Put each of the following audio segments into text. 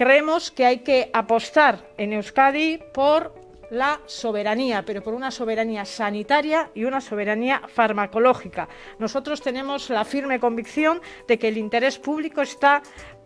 Creemos que hay que apostar en Euskadi por la soberanía, pero por una soberanía sanitaria y una soberanía farmacológica. Nosotros tenemos la firme convicción de que el interés público está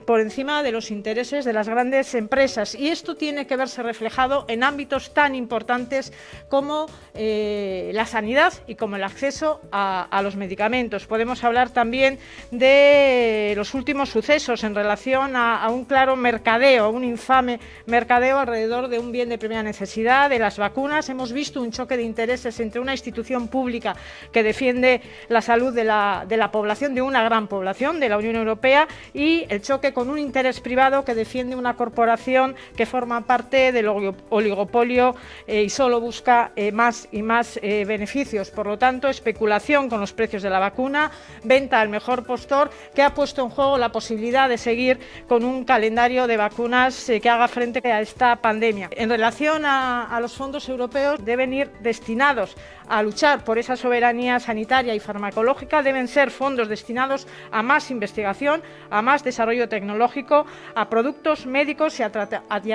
por encima de los intereses de las grandes empresas. Y esto tiene que verse reflejado en ámbitos tan importantes como eh, la sanidad y como el acceso a, los medicamentos. Podemos hablar también de los últimos sucesos en relación a, un claro mercadeo, un infame mercadeo alrededor de un bien de primera necesidad, de las vacunas. Hemos visto un choque de intereses entre una institución pública que defiende la salud de la, de la población, de una gran población de la Unión Europea, y el choque con un interés privado que defiende una corporación que forma parte del oligopolio eh, y solo busca eh, más y más eh, beneficios. Por lo tanto, especulación con los precios de la vacuna, venta al mejor postor, que ha puesto en juego la posibilidad de seguir con un calendario de vacunas que haga frente a esta pandemia. En relación a, a los fondos europeos, deben ir destinados a luchar por esa soberanía sanitaria y farmacológica, deben ser fondos destinados a más investigación, a más desarrollo tecnológico tecnológico a productos médicos y a,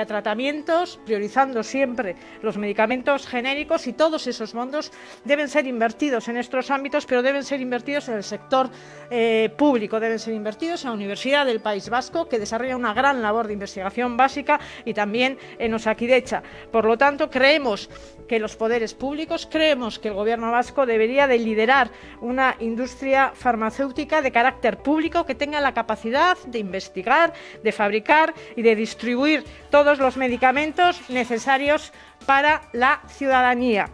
tratamientos, priorizando siempre los medicamentos genéricos y todos esos fondos deben ser invertidos en estos ámbitos, pero deben ser invertidos en el sector eh, público, deben ser invertidos en la Universidad del País Vasco, que desarrolla una gran labor de investigación básica, y también en Osakidecha. Por lo tanto, creemos que los poderes públicos, creemos que el Gobierno vasco debería de liderar una industria farmacéutica de carácter público que tenga la capacidad de investigar de fabricar y de distribuir todos los medicamentos necesarios para la ciudadanía.